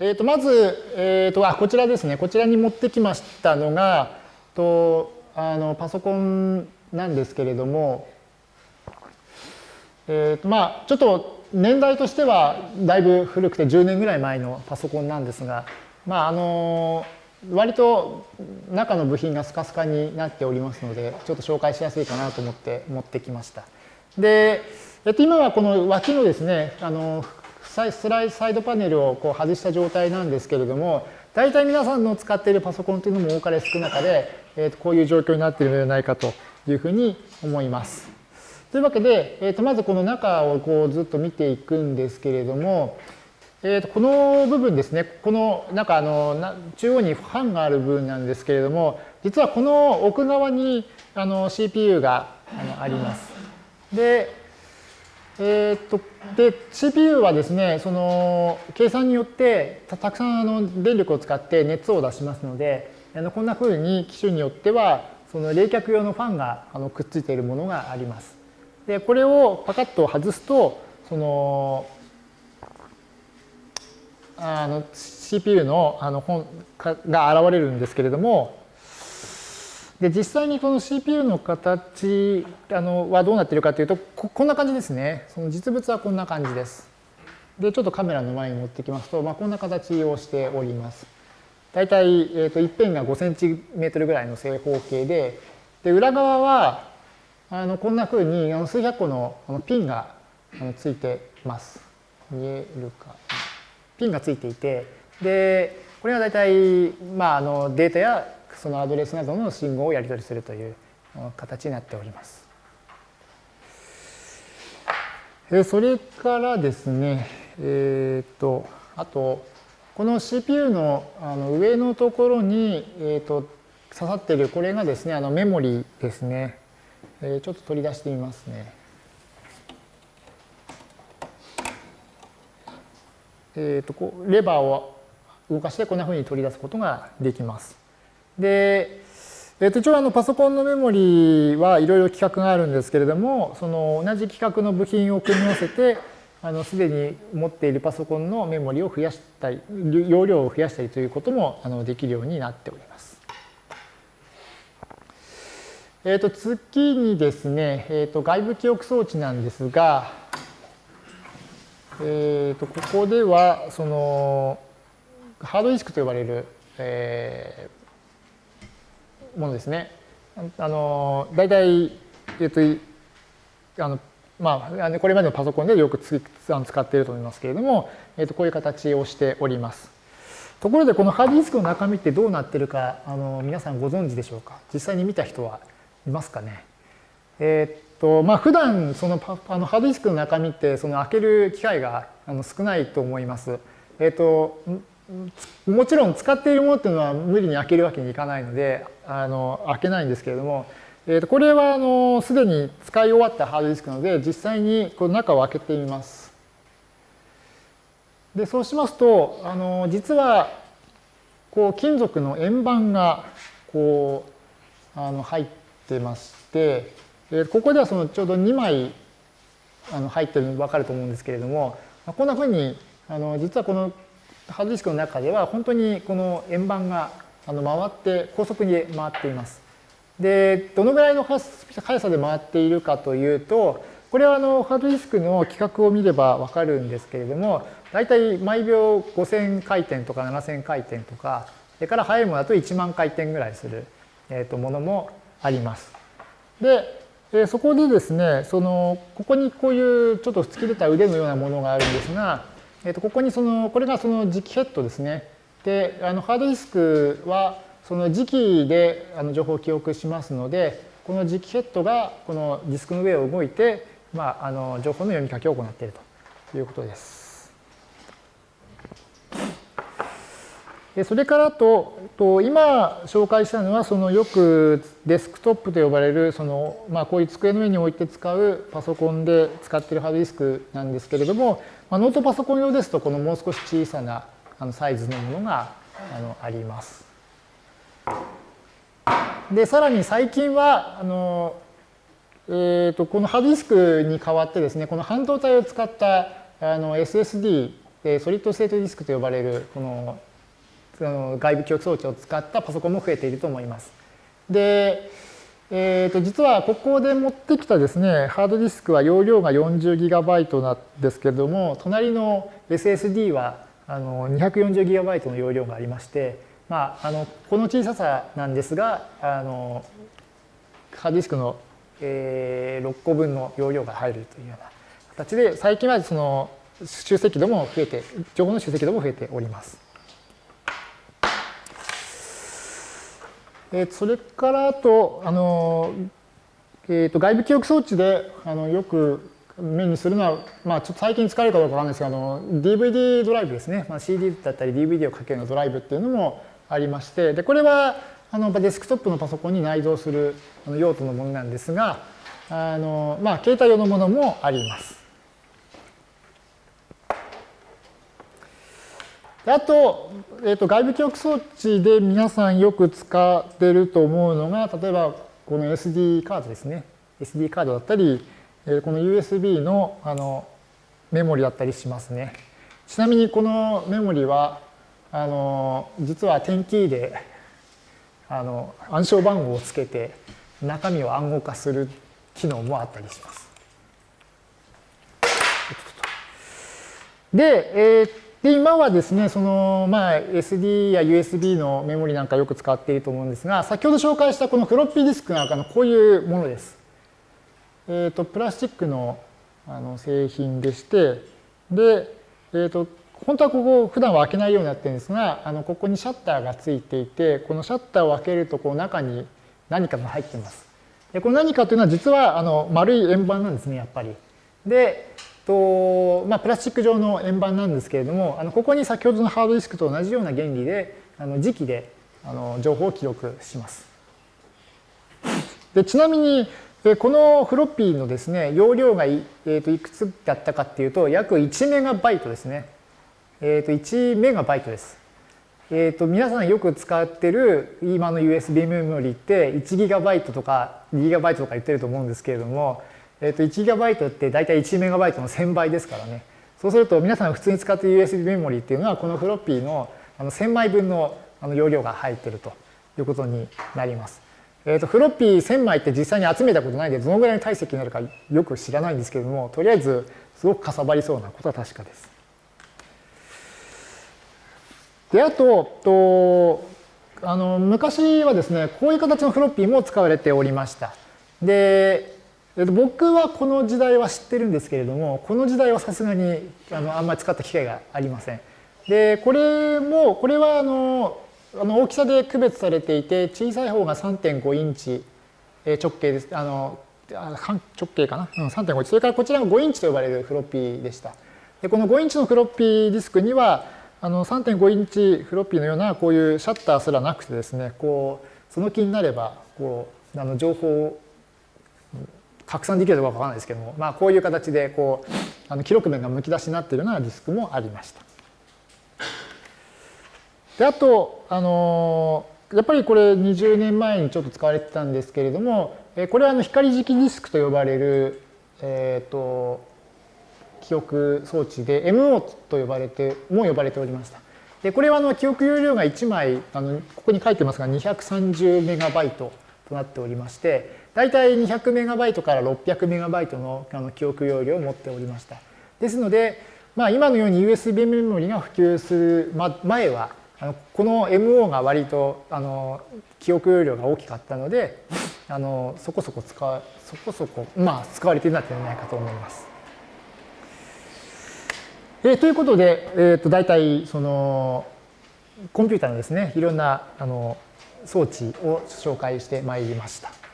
えー、とまず、えー、とあこちらですねこちらに持ってきましたのがとあのパソコンなんですけれども、えー、とまあちょっと年代としてはだいぶ古くて10年ぐらい前のパソコンなんですが、まあ、あの割と中の部品がスカスカになっておりますのでちょっと紹介しやすいかなと思って持ってきました。で、えっと、今はこの脇のですねあのスライサイドパネルをこう外した状態なんですけれども、大体皆さんの使っているパソコンというのも多かれ少なかで、えー、とこういう状況になっているのではないかというふうに思います。というわけで、えー、とまずこの中をこうずっと見ていくんですけれども、えー、とこの部分ですね、この中あの中央にファンがある部分なんですけれども、実はこの奥側にあの CPU があのあります。で、えー、っとで CPU はですねその計算によってたくさんあの電力を使って熱を出しますのであのこんなふうに機種によってはその冷却用のファンがあのくっついているものがあります。でこれをパカッと外すとそのあの CPU のあの本が現れるんですけれどもで実際にこの CPU の形あのはどうなっているかというとここんな感じですね。その実物はこんな感じです。でちょっとカメラの前に持ってきますと、まあ、こんな形をしております。大体、えー、と一辺が5センチメートルぐらいの正方形でで裏側はあのこんなふうにあの数百個のあのピンがあのついてます。見えるかピンがついていてでこれは大体、まあ、あのデータやそのアドレスなどの信号をやり取りするという形になっております。それからですね、えっ、と、あと、この CPU のあの上のところに、えっ、と、刺さっている、これがですね、あのメモリですね。えちょっと取り出してみますね。えっ、と、こうレバーを動かしてこんなふうに取り出すことができます。で、えー、と一応あのパソコンのメモリはいろいろ規格があるんですけれども、その同じ規格の部品を組み合わせて、あのすでに持っているパソコンのメモリを増やしたり、容量を増やしたりということもあのできるようになっております。えー、と次にですね、えー、と外部記憶装置なんですが、えー、とここではそのハードディスクと呼ばれる、えものですね。あの大体、えっと、あのまあ、これまでのパソコンでよく使っていると思いますけれども、えっと、こういう形をしております。ところでこのハードディスクの中身ってどうなってるかあの皆さんご存知でしょうか？実際に見た人はいますかね？えー、っとまあ普段そのあのハードディスクの中身ってその開ける機会があの少ないと思います。えー、っともちろん使っているものっていうのは無理に開けるわけにいかないのであの開けないんですけれども、えー、とこれはあのすでに使い終わったハードディスクなので実際にこの中を開けてみます。でそうしますとあの実はこう金属の円盤がこうあの入ってまして、えここではそのちょうど2枚あの入ってるの分かると思うんですけれどもこんなふうにあの実はこのハードディスクの中では本当にこの円盤があの回って高速に回っています。でどのぐらいの速さで回っているかというとこれはあのハードディスクの規格を見ればわかるんですけれども大体毎秒5000回転とか7000回転とかそれから速いものだと1万回転ぐらいする、えとものもあります。でえそこでですねそのここにこういうちょっと突き出た腕のようなものがあるんですがえー、とここにそのこれがその磁気ヘッドですね。であのハードディスクはその磁気であの情報を記憶しますのでこの磁気ヘッドがこのディスクの上を動いて、まあ、あの情報の読み書きを行っているということです。それからとと今紹介したのはそのよくデスクトップと呼ばれるその、まあ、こういう机の上に置いて使うパソコンで使っているハードディスクなんですけれどもまあ、ノートパソコン用ですとこのもう少し小さなあのサイズのものがあのあります。でさらに最近はあの、えーと、このハードディスクに代わってですねこの半導体を使ったあの SSD ソリッドステートディスクと呼ばれるこのその外部記憶装置を使ったパソコンも増えていると思います。で、えー、と実はここで持ってきたですね、ハードディスクは容量が 40GB なんですけれども、隣の SSD はあの 240GB の容量がありまして、まあ、あのこの小ささなんですが、あのハードディスクの、えー、6個分の容量が入るというような形で、最近はその集積度も増えて、情報の集積度も増えております。えー、それからあと、あのえー、と外部記憶装置であのよく目にするのは、まあ、ちょっと最近使えるかどうかわかんないですが、あの DVD ドライブですね、まあ、CD だったり DVD をかけるドライブっていうのもありまして、でこれはあのデスクトップのパソコンに内蔵する用途のものなんですが、あのまあ、携帯用のものもあります。あと、えー、と外部記憶装置で皆さんよく使ってると思うのが、例えばこの SD カードですね。SD カードだったり、えこの USB のあのメモリだったりしますね。ちなみにこのメモリは、あの実は点キーであの暗証番号をつけて中身を暗号化する機能もあったりします。で、えーで、今はですね、その、まあ、SD や USB のメモリなんかよく使っていると思うんですが、先ほど紹介したこのフロッピーディスクなんかのこういうものです。えっ、ー、と、プラスチックのあの製品でして、で、えっ、ー、と、本当はここ普段は開けないようになってるんですが、あのここにシャッターがついていて、このシャッターを開けるとこう中に何かが入ってます。で、この何かというのは実はあの丸い円盤なんですね、やっぱり。で、とまあ、プラスチック状の円盤なんですけれども、あのここに先ほどのハードディスクと同じような原理で、あの磁気であの情報を記録します。でちなみに、このフロッピーのですね、容量がい,、えー、といくつだったかっていうと、約1メガバイトですね。えー、と1メガバイトです。えー、と皆さんよく使ってる今の USB メモリって1ギガバイトとか2ギガバイトとか言ってると思うんですけれども、えっ、ー、と、1GB って大体 1MB の1000倍ですからね。そうすると皆さん普通に使っている USB メモリーっていうのはこのフロッピーのあの1000枚分のあの容量が入ってるということになります。えっ、ー、と、フロッピー1000枚って実際に集めたことないんでどのぐらいの体積になるかよく知らないんですけれども、とりあえずすごくかさばりそうなことは確かです。で、あと、とあの昔はですね、こういう形のフロッピーも使われておりました。で、僕はこの時代は知ってるんですけれども、この時代はさすがにあのあんまり使った機会がありません。で、これも、これはあのあの大きさで区別されていて、小さい方が3.5インチ直径です。あの直径かな、うん、3.5インチ。それからこちらが5インチと呼ばれるフロッピーでした。でこの5インチのフロッピーディスクには、あの3.5インチフロッピーのようなこういうシャッターすらなくてですね、こうその気になればこうあの情報を拡散できるかどうかわからないですけども、まあ、こういう形でこうあの記録面がむき出しになっているようなディスクもありました。であと、あのやっぱりこれ20年前にちょっと使われてたんですけれども、えこれはあの光磁気ディスクと呼ばれる、えーと、記憶装置で MO と呼ばれても呼ばれておりました。でこれはあの記憶容量が1枚あのここに書いてますが230メガバイトとなっておりまして大体 200MB から 600MB のあの記憶容量を持っておりました。ですので、まあ、今のように USB メモリが普及する前はあのこの MO が割とあの記憶容量が大きかったのであのそこそこ使うそこそこ、まあ、使われているんじゃないかと思います。えー、ということで、えー、と大体そのコンピューターのですねいろんなあの装置を紹介してまいりました。